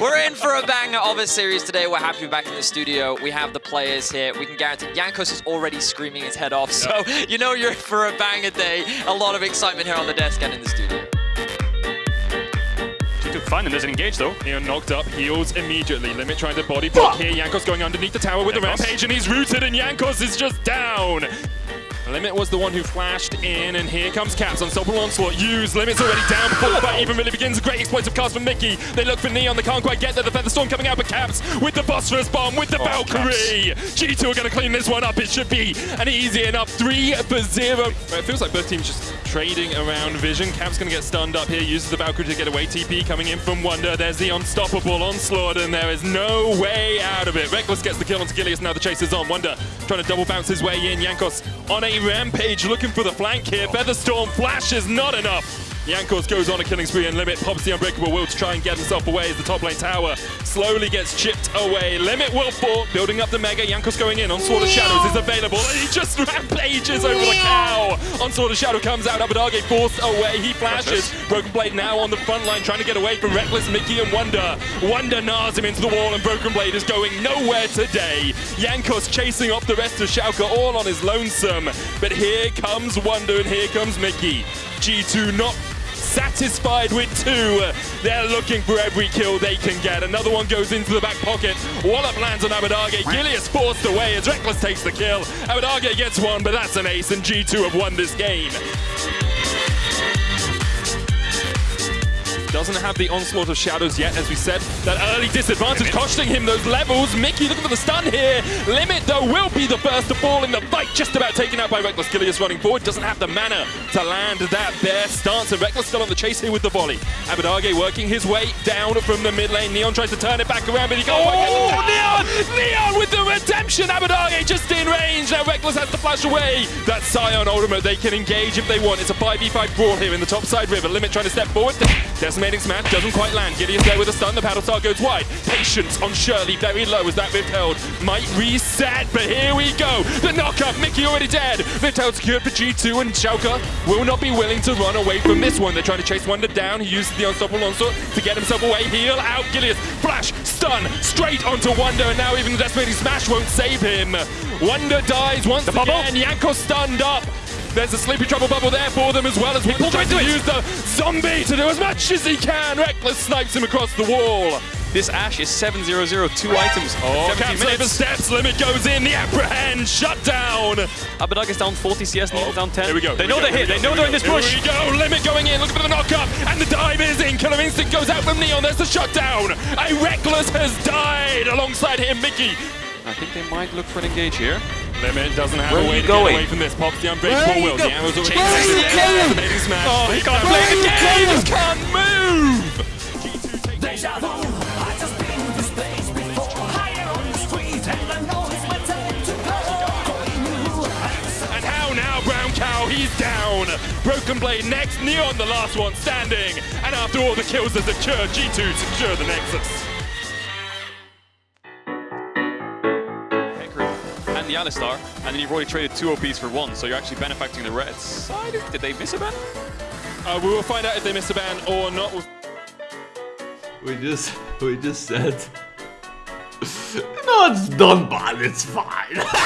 We're in for a banger of a series today. We're happy to be back in the studio. We have the players here. We can guarantee Jankos is already screaming his head off. So you know you're in for a banger day. A lot of excitement here on the desk and in the studio. G2 fine and doesn't engage though. Neon knocked up, heals immediately. Limit trying to body block here. Jankos going underneath the tower with the Jankos. rampage and he's rooted and Jankos is just down. Limit was the one who flashed in, and here comes Caps. on Unstoppable Onslaught used. Limit's already down before the fight even really begins. A great explosive cast from Mickey. They look for Neon, they can't quite get there. The Featherstorm coming out, but Caps with the Phosphorus Bomb, with the Oh, Valkyrie. G2 are going to clean this one up. It should be an easy enough 3 for 0. It feels like both teams just trading around vision. Caps going to get stunned up here, uses the Valkyrie to get away. TP coming in from Wunder. There's the Unstoppable Onslaught, and there is no way out of it. Rekkles gets the kill onto Gilius. Now the chase is on. Wunder trying to double bounce his way in. Jankos on a rampage looking for the flank here. Featherstorm flash is not enough. Jankos goes on a killing spree and Limit pops the Unbreakable Will to try and get himself away as the top lane tower slowly gets chipped away. Limit will fall, building up the Mega. Jankos going in. Onslaught of Shadows is available. And he just rampages over the cow. Onslaught of Shadow comes out. Abbedagge forced away. He flashes. Broken Blade now on the front line trying to get away from Rekkles, Mickey and Wunder. Wunder nars him into the wall and Broken Blade is going nowhere today. Jankos chasing off the rest of Schalke all on his lonesome. But here comes Wunder and here comes Mickey. G2 not satisfied with two. They're looking for every kill they can get. Another one goes into the back pocket. Wallop lands on Abbedagge. Gilius forced away as Rekkles takes the kill. Abbedagge gets one, but that's an ace, and G2 have won this game. Doesn't have the onslaught of shadows yet, as we said. That early disadvantage costing him those levels. Mickey looking for the stun here. Limit, though, will be the first to fall in the fight. Just about taken out by Rekkles. Gilius running forward. Doesn't have the mana to land that bear stance. And Rekkles still on the chase here with the volley. Abbedagge working his way down from the mid lane. Neon tries to turn it back around, but he can't quite get Neon! Oh, Neon with the redemption! Abbedagge just in range. Now Rekkles has to flash away. That Sion ultimate, they can engage if they want. It's a 5v5 brawl here in the top side river. Limit trying to step forward. Decimating smash doesn't quite land. Gideon's there with a stun. The paddle star goes wide. Patience on Shirley very low as that Rift Herald. Might reset, but here we go. The knockup. Mickey already dead. Rift Herald secured for G2 and Schalke will not be willing to run away from this one. They're trying to chase Wunder down. He uses the unstoppable onslaught to get himself away. Heal out. Gideon. Flash. Stun. Straight onto Wunder. And now even the decimating smash won't save him. Wunder dies once bubble. again. Yanko stunned up. There's a sleepy trouble bubble there for them as well as Wunder tries to use the zombie to do as much as he can. Rekkles snipes him across the wall. This Ash is 7-0-0, two oh, items. Oh, 17 Caps over steps, limit goes in, the apprehend, shut down. Abbedagge is down 40 CS, Neon's oh, down 10. Here we go. They know they're hit, here they know they're in this here push. we go, limit going in, looking for the knockup, and the dive is in. Killer Instinct goes out from Neon, there's the shutdown. A Rekkles has died alongside him, Mickey. I think they might look for an engage here. Limit doesn't have Where a way to going? get away from this. Pops the unbreakable are will. The arrows already Where are you there. going? Decimating smash. Oh, he can't play the game. He just can't move. Deja vu, I just been to space before Higher on the street and I know it's my time to go And how now, Brown Cow? He's down. Broken Blade next. Neon, the last one standing. And after all the kills are secured, G2 secure the Nexus. Alistar, and then you've already traded two OPs for one, so you're actually benefacting the red side. Did they miss a ban? Uh, we will find out if they missed a ban or not. We just, we just said. no, it's done, but it's fine.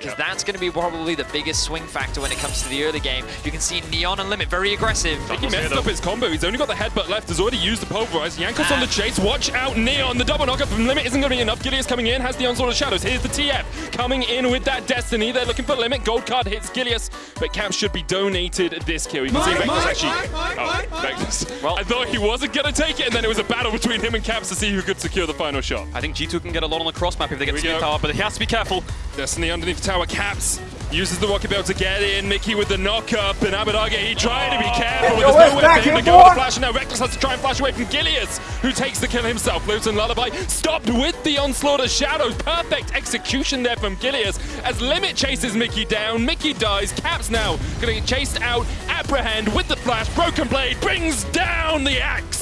Because that's going to be probably the biggest swing factor when it comes to the early game. You can see Neon and Limit very aggressive. He messed up his combo. He's only got the headbutt left. Has already used the pulverize. Jankos on the ah. chase. Watch out, Neon. The double knockup from Limit isn't going to be enough. Gilius coming in. Has the onslaught of shadows. Here's the TF coming in with that destiny. They're looking for Limit. Gold card hits Gilius, but Cap should be donated this kill. You can see Rekkles actually. oh, Rekkles. Well- I thought he wasn't going to take it, and then it was a battle between him and Caps to see who could secure the final shot. I think G2 can get a lot on the cross map if they get we to the tower, but he has to be careful. Destiny underneath the tower. Caps uses the rocket belt to get in. Mickey with the knockup, and Abbedagge he trying to be careful. but There's nowhere for him to go with the flash. And now Rekkles has to try and flash away from Gilius, who takes the kill himself. Lives in Lullaby. Stopped with the onslaught of shadows. Perfect execution there from Gilius as Limit chases Mickey down. Mickey dies. Caps now gonna get chased out. Apprehend with the flash. Broken Blade brings down the axe.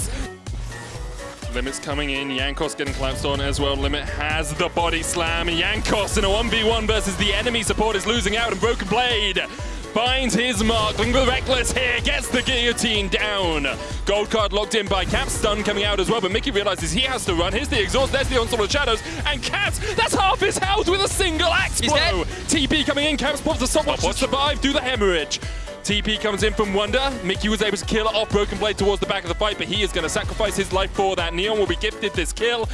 Limit's coming in. Jankos getting collapsed on as well. Limit has the body slam. Jankos in a 1v1 versus the enemy support is losing out and Broken Blade finds his mark. The Rekkles here, gets the guillotine down. Gold card locked in by Caps, stun coming out as well, but Mickey realizes he has to run. Here's the exhaust, there's the onslaught of shadows, and Caps, that's half his health with a single axe blow. TP coming in, Caps pops the stopwatch to survive, do the hemorrhage. TP comes in from Wunder. Mickey was able to kill off Broken Blade towards the back of the fight, but he is going to sacrifice his life for that. Neon will be gifted this kill.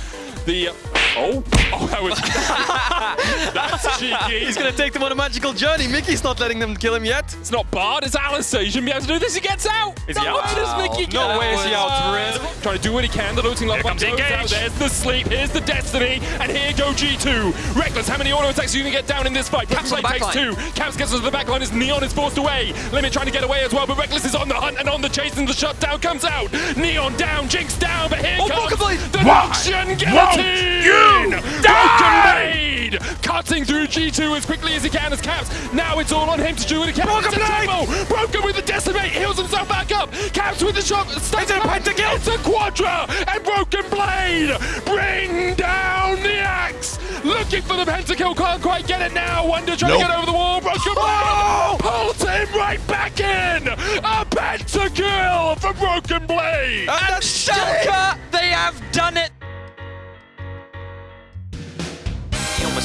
The oh, oh, that was that's cheeky. He's gonna take them on a magical journey. Mickey's not letting them kill him yet. It's not Bard, it's Alistar. You shouldn't be able to do this. He gets out. Is no, he out? Does Mickey get No out? way is he out, Red. Trying to do what he can. The looting level comes goes Engage. out. There's the sleep. Here's the destiny. And here go G2. Rekkles. How many auto attacks are you going to get down in this fight? Caps on Blade the takes backline. two. Caps gets to the back line as Neon is forced away. Trying to get away as well, but Rekkles is on the hunt and on the chase, and the shutdown comes out. Neon down, Jinx down, but here Oh, comes the Noxian Guillotine! Broken Blade! Cutting through G2 as quickly as he can as Caps. Now it's all on him to do it again. Broken Blade! Broken with the Decimate, heals himself back up. Caps with the shot. It's a pentakill! It's a Quadra! And Broken Blade! Bring down the axe! Looking for the pentakill, can't quite get it now. Wunder trying to get over the wall. Broken Blade! Pulls him right back in! A pentakill for Broken Blade! And Schalke, they have done it.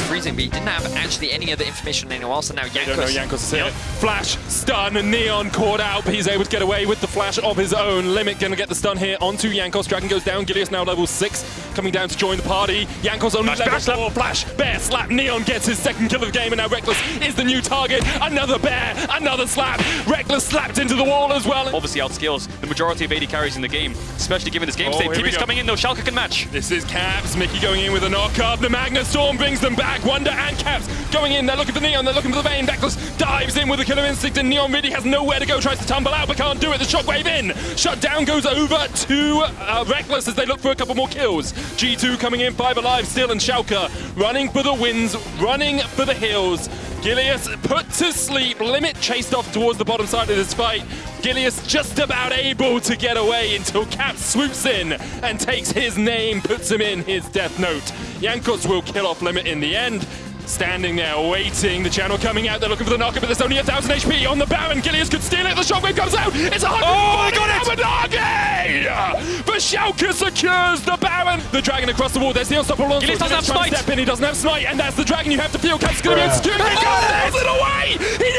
Freezing, but he didn't have actually any other information on anyone else, and now I don't know, Jankos. Jankos is here. Flash, stun, Neon caught out, but he's able to get away with the flash of his own. Limit gonna get the stun here onto Jankos, Dragon goes down, Gilius now level 6, coming down to join the party. Jankos only level bear slap. 4, flash, bear slap, Neon gets his second kill of the game, and now Rekkles is the new target. Another bear, another slap, Rekkles slapped into the wall as well. Obviously outskills the majority of AD carries in the game, especially given this game Oh, state. here TP's coming in though, Schalke can match. This is Caps, Mickey going in with a knock-up. The Magnet Storm brings them back. Wunder and Caps going in. They're looking for Neon. They're looking for the Vayne. Rekkles dives in with a killer instinct, and Neon really has nowhere to go. Tries to tumble out, but can't do it. The shockwave in. Shutdown goes over to uh, Rekkles as they look for a couple more kills. G2 coming in, five alive still, and Schalke running for the wins, running for the hills. Gilius put to sleep. Limit chased off towards the bottom side of this fight. Gilius just about able to get away until Cap swoops in and takes his name, puts him in his death note. Jankos will kill off Limit in the end. Standing there waiting, the channel coming out, they're looking for the knocker, but there's only a thousand HP on the Baron. Gilius could steal it, the shockwave comes out, it's a hundred. Oh, they got it! But Schalke secures the Baron. The dragon across the wall, there's the unstoppable onslaught. Gilius doesn't have smite. Step in, he doesn't have smite, and that's the dragon you have to feel. Cap's gonna be able to secure it. He got it away! He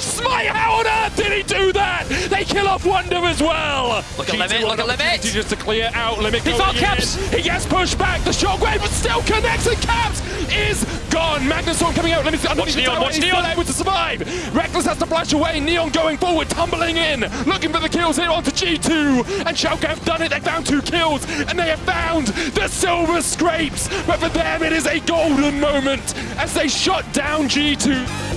smite! How on earth did he do that? They kill off Wunder as well. Look at G2 Limit, look at Limit. Just to clear out Limit. He going found in. He gets pushed back. The shockwave but still connects and Caps is gone. Magnet Storm coming out. Limit's underneath the Neon, watch He's Neon. still able to survive. Rekkles has to flash away. Neon going forward, tumbling in, looking for the kills here onto G2. And Schalke have done it. They found two kills and they have found the silver scrapes. But for them, it is a golden moment as they shut down G2.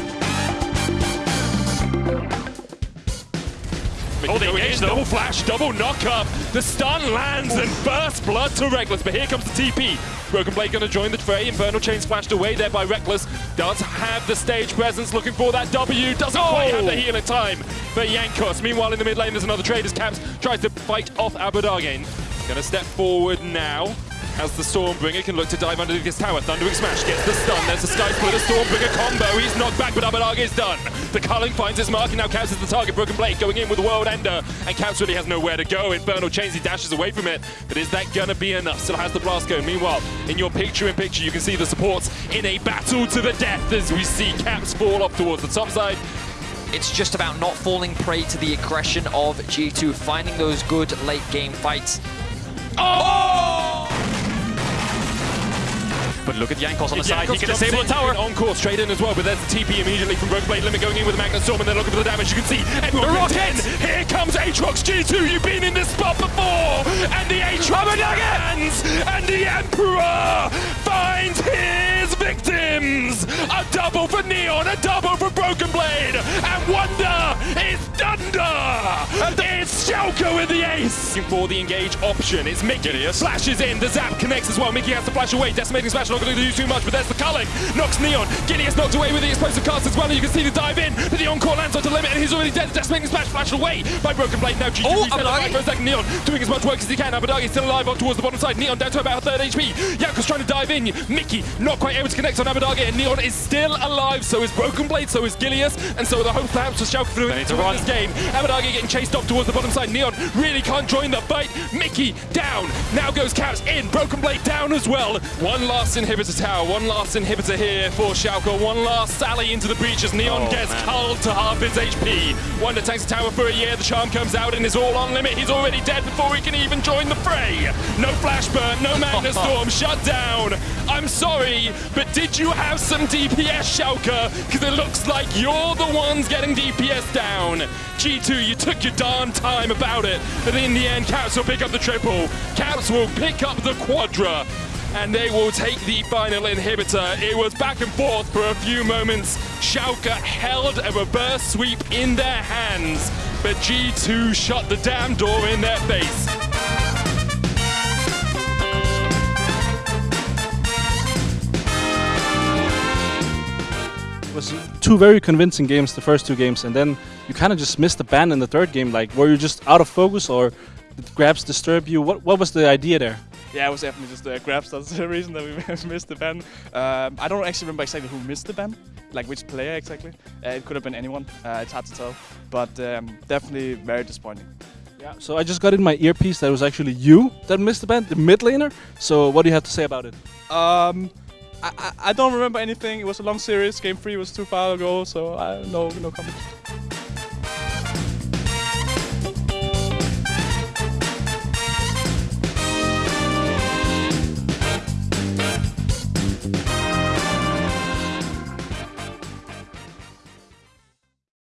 Oh, they Going though. Double flash, double knock up. The stun lands and bursts blood to Rekkles. But here comes the TP. Broken Blade going to join the fray. Infernal Chains flashed away there by Rekkles. Does have the stage presence, looking for that W. Doesn't oh! quite have the heal in time for Jankos. Meanwhile, in the mid lane, there's another Traders Caps. Tries to fight off Abadagain. Going to step forward now. As the Stormbringer can look to dive underneath this tower. Thundering Smash gets the stun. There's a Sky Splitter Stormbringer combo. He's knocked back, but Abbedagge is done. The Culling finds his mark, and now Caps is the target. Broken Blade going in with the World Ender. And Caps really has nowhere to go. Infernal Chains, he dashes away from it. But is that going to be enough? Still has the Blast going. Meanwhile, in your picture-in-picture, you can see the supports in a battle to the death as we see Caps fall off towards the top side. It's just about not falling prey to the aggression of G2, finding those good late game fights. Oh! But look at Jankos on the Yeah, side, he Jankos can jumps disable in, the tower. On course, straight in as well, but there's the TP immediately from Broken Blade Limit going in with the Magnet Storm, and they're looking for the damage. You can see everyone The in. Here comes Aatrox G2. You've been in this spot before, and the Aatrox lands, and the Emperor finds his victims. A double for Neon, a double for Broken Blade, and Wunder is Dunder. It's Schalke with the ace. For the engage option, it's Mickey. Gilius. Flashes in, the zap connects as well. Mickey has to flash away. Decimating smash, not going to do too much, but there's the culling. Knocks Neon. Gilius knocked away with the explosive cast as well. And you can see the dive in, but the encore lands onto limit, and he's already dead. Decimating smash flashed away by Broken Blade. Now G2 Oh, the fight for a second. Neon doing as much work as he can. Abbedagge still alive up towards the bottom side. Neon down to about third HP. Yako's trying to dive in. Mickey not quite able to to connect on Abbedagge, and Neon is still alive. So is Broken Blade, so is Gilius, and so are the hopes perhaps for Schalke for They need to win run. this game. Abbedagge getting chased off towards the bottom side. Neon really can't join the fight. Mickey down. Now goes Caps in. Broken Blade down as well. One last inhibitor tower. One last inhibitor here for Schalke. One last sally into the breach as Neon Oh, gets man. culled to half his HP. Wunder tanks the tower for a year. The charm comes out and is all on limit. He's already dead before he can even join the fray. No flash burn. No Magnet Storm. Shut down. I'm sorry, but did you have some DPS, Schalke? Because it looks like you're the ones getting DPS down. G2, you took your darn time about it, but in the end, Caps will pick up the triple. Caps will pick up the quadra. And they will take the final inhibitor. It was back and forth for a few moments. Schalke held a reverse sweep in their hands, but G2 shut the damn door in their face. Two very convincing games, the first two games, and then you kind of just missed the ban in the third game. Like, were you just out of focus, or did grabs disturb you? What What was the idea there? Yeah, it was definitely just the grabs. That's the reason that we missed the ban. Um, I don't actually remember exactly who missed the ban, like which player exactly. Uh, it could have been anyone. Uh, it's hard to tell, but um, definitely very disappointing. Yeah. So I just got in my earpiece that it was actually you that missed the ban, the mid laner. So what do you have to say about it? Um, I, I, don't remember anything. It was a long series. Game three was too far ago, so I, no no comment.